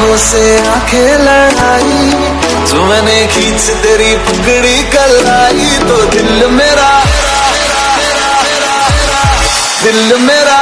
से आँखें लड़ाई जो मैंने खींच तेरी पकड़ी कलाई तो दिल मेरा दिल मेरा।